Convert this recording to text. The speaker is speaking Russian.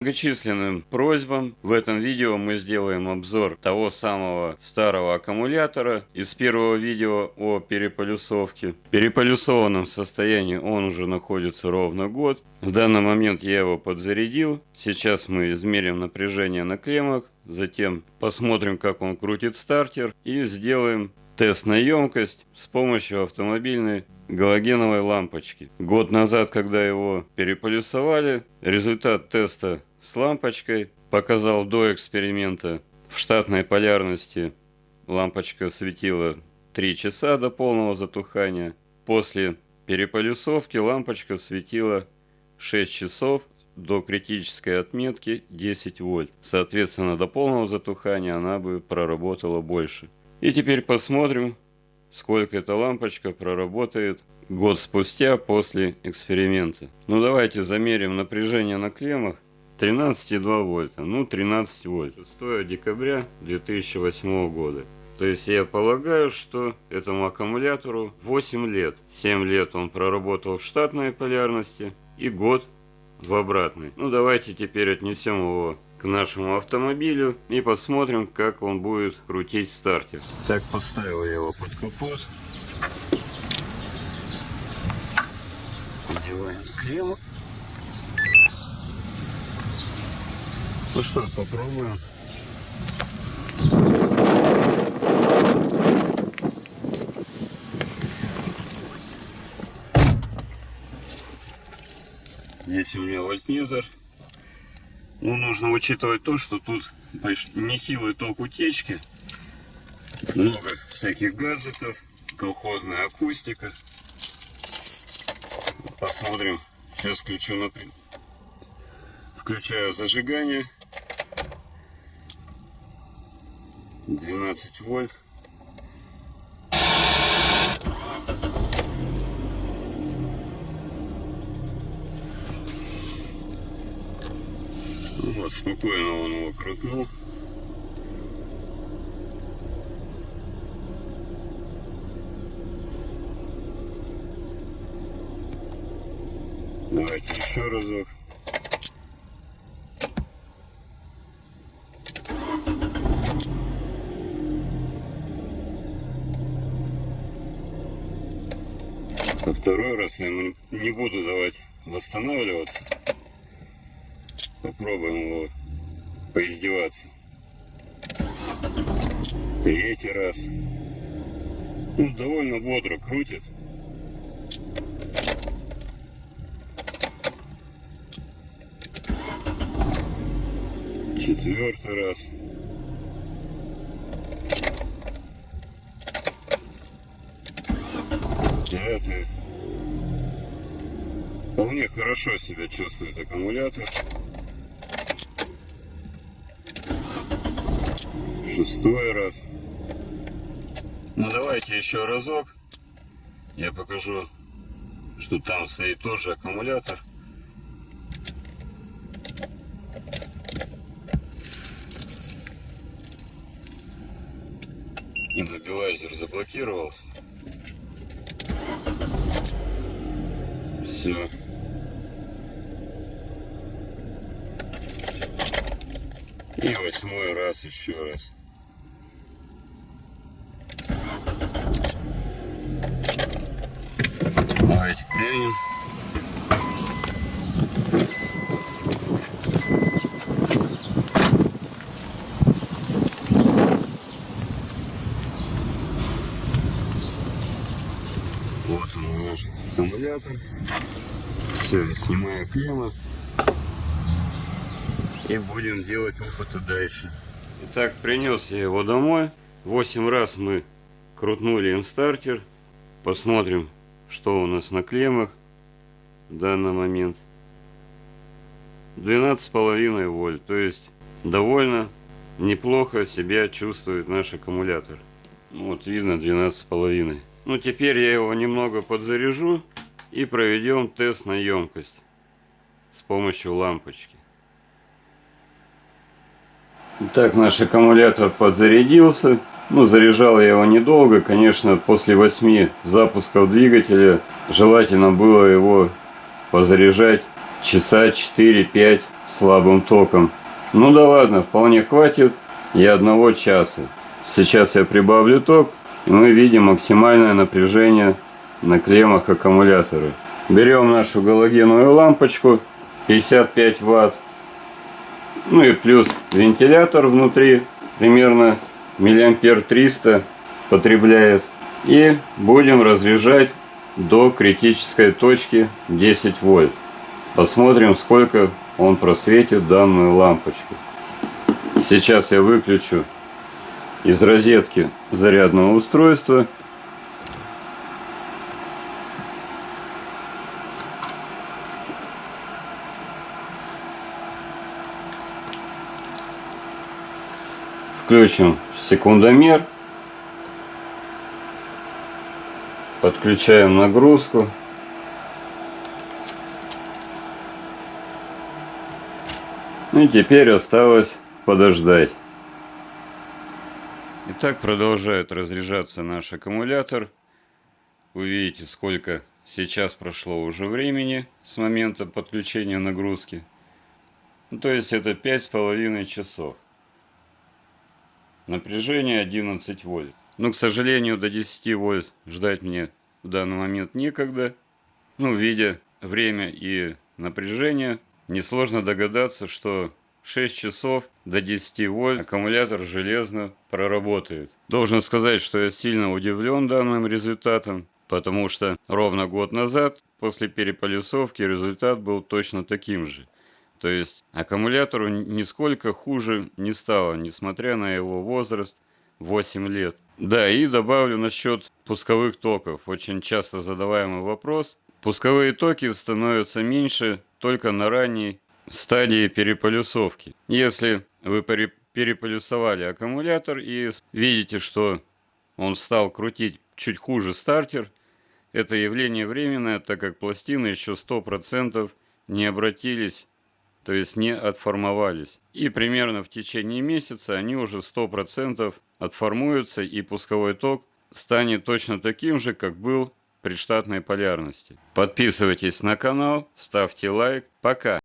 многочисленным просьбам в этом видео мы сделаем обзор того самого старого аккумулятора из первого видео о переполюсовке. В переполюсованном состоянии он уже находится ровно год. В данный момент я его подзарядил. Сейчас мы измерим напряжение на клеммах, затем посмотрим как он крутит стартер и сделаем тест на емкость с помощью автомобильной галогеновой лампочки. Год назад, когда его переполюсовали, результат теста с лампочкой показал до эксперимента в штатной полярности лампочка светила 3 часа до полного затухания. После переполюсовки лампочка светила 6 часов до критической отметки 10 вольт. Соответственно, до полного затухания она бы проработала больше. И теперь посмотрим, сколько эта лампочка проработает год спустя после эксперимента. Ну давайте замерим напряжение на клеммах. 13,2 вольта, ну 13 вольт. 6 декабря 2008 года. То есть я полагаю, что этому аккумулятору 8 лет. 7 лет он проработал в штатной полярности и год в обратной. Ну давайте теперь отнесем его к нашему автомобилю и посмотрим, как он будет крутить стартер. Так, поставил я его под капот. Надеваем клемму. Ну что, попробуем. Здесь у меня вольтметр ну, нужно учитывать то, что тут нехилый ток утечки, много всяких гаджетов, колхозная акустика. Посмотрим. Сейчас включу на... Включаю зажигание. 12 вольт. Вот, спокойно он его крутнул. Давайте еще разок. Второй раз я не буду давать восстанавливаться. Попробуем его поиздеваться. Третий раз. Ну, довольно бодро крутит. Четвертый раз. Пятый. Вполне хорошо себя чувствует аккумулятор. Шестой раз. Ну давайте еще разок. Я покажу, что там стоит тот же аккумулятор. Иммобилайзер заблокировался. Все. И восьмой раз еще раз. Клеим. Вот он наш аккумулятор. Все, снимаю клеммы. И будем делать опыты дальше. Итак, принес я его домой. 8 раз мы крутнули им стартер. Посмотрим, что у нас на клеммах в данный момент? 12,5 вольт то есть довольно неплохо себя чувствует наш аккумулятор. Вот видно 12,5 ну теперь я его немного подзаряжу и проведем тест на емкость с помощью лампочки. Итак, наш аккумулятор подзарядился ну, заряжал я его недолго, конечно, после 8 запусков двигателя желательно было его позаряжать часа 4-5 слабым током. Ну да ладно, вполне хватит и одного часа. Сейчас я прибавлю ток, и мы видим максимальное напряжение на клеммах аккумулятора. Берем нашу галогеновую лампочку 55 ватт. Ну и плюс вентилятор внутри примерно миллиампер 300 потребляет. И будем разряжать до критической точки 10 вольт. Посмотрим, сколько он просветит данную лампочку. Сейчас я выключу из розетки зарядного устройства. Включим секундомер. Подключаем нагрузку. Ну и теперь осталось подождать. Итак, продолжает разряжаться наш аккумулятор. Вы видите, сколько сейчас прошло уже времени с момента подключения нагрузки. Ну, то есть это пять с половиной часов. Напряжение 11 вольт. Но, к сожалению, до 10 вольт ждать мне в данный момент некогда. Ну, видя время и напряжение, несложно догадаться, что 6 часов до 10 вольт аккумулятор железно проработает. Должен сказать, что я сильно удивлен данным результатом, потому что ровно год назад после переполюсовки результат был точно таким же. То есть аккумулятору нисколько хуже не стало, несмотря на его возраст 8 лет. Да, и добавлю насчет пусковых токов. Очень часто задаваемый вопрос. Пусковые токи становятся меньше только на ранней стадии переполюсовки. Если вы переполюсовали аккумулятор и видите, что он стал крутить чуть хуже стартер, это явление временное, так как пластины еще 100% не обратились, то есть не отформовались. И примерно в течение месяца они уже 100% отформуются и пусковой ток станет точно таким же, как был при штатной полярности. Подписывайтесь на канал, ставьте лайк. Пока!